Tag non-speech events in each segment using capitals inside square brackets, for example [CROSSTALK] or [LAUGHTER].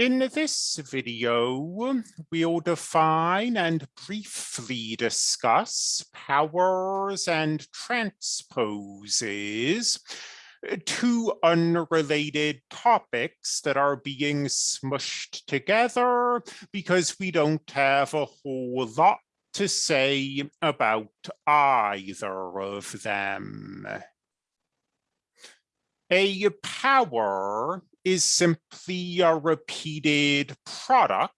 In this video, we'll define and briefly discuss powers and transposes, two unrelated topics that are being smushed together because we don't have a whole lot to say about either of them. A power is simply a repeated product.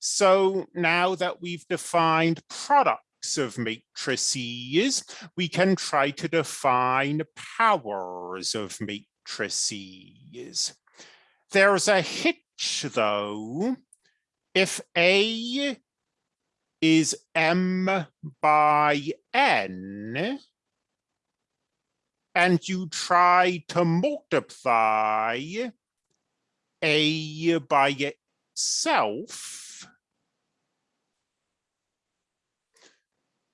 So now that we've defined products of matrices, we can try to define powers of matrices. There's a hitch though. If A is M by N, and you try to multiply A by itself,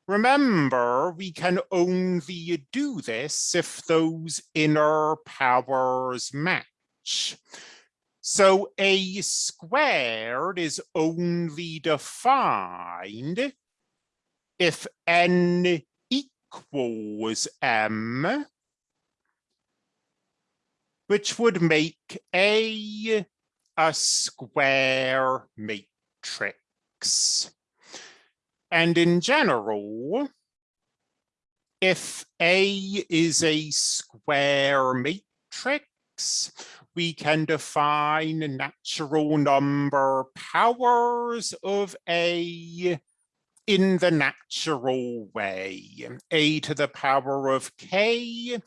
remember, we can only do this if those inner powers match. So A squared is only defined if N equals M which would make A a square matrix. And in general, if A is a square matrix, we can define natural number powers of A in the natural way. A to the power of K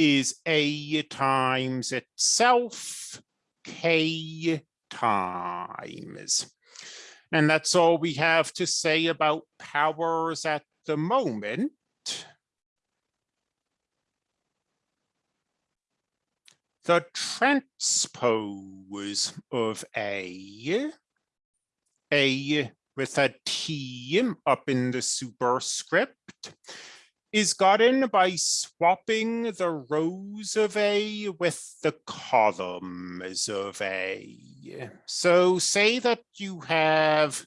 is A times itself, K times. And that's all we have to say about powers at the moment. The transpose of A, A with a T up in the superscript, is gotten by swapping the rows of A with the columns of A. So say that you have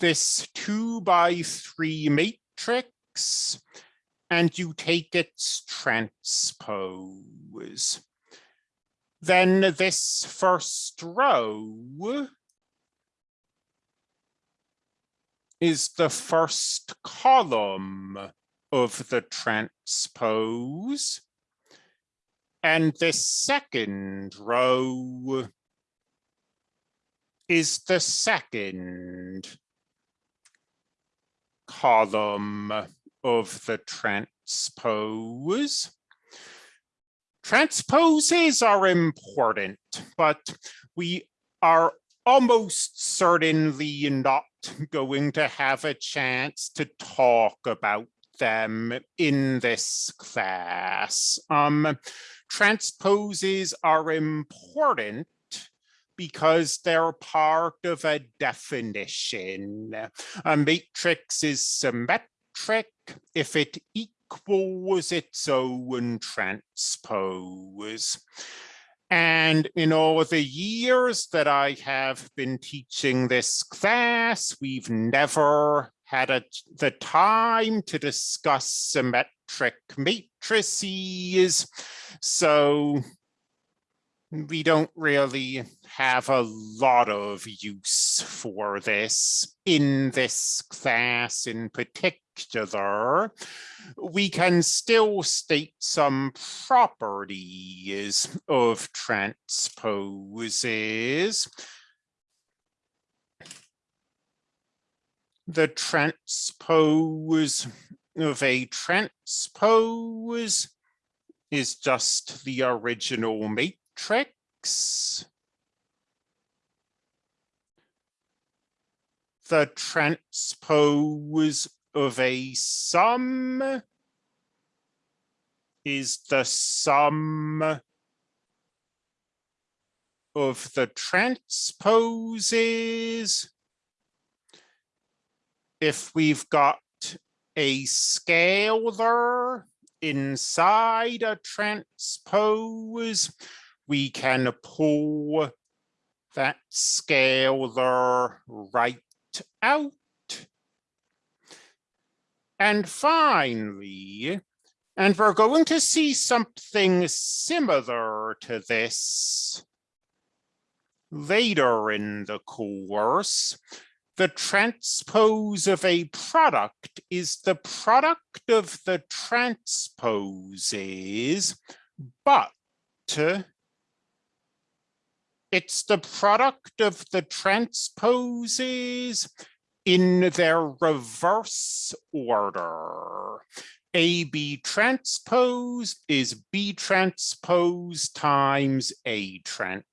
this two by three matrix and you take its transpose. Then this first row is the first column of the transpose. And the second row is the second column of the transpose. Transposes are important, but we are almost certainly not [LAUGHS] going to have a chance to talk about them in this class. Um, transposes are important because they're part of a definition. A matrix is symmetric if it equals its own transpose. And in all the years that I have been teaching this class, we've never had a, the time to discuss symmetric matrices. So we don't really have a lot of use for this in this class in particular. We can still state some properties of transposes. The transpose of a transpose is just the original matrix The transpose of a sum is the sum of the transposes. If we've got a scalar inside a transpose, we can pull that scalar right out. And finally, and we're going to see something similar to this later in the course. The transpose of a product is the product of the transposes, but it's the product of the transposes in their reverse order. AB transpose is B transpose times A transpose.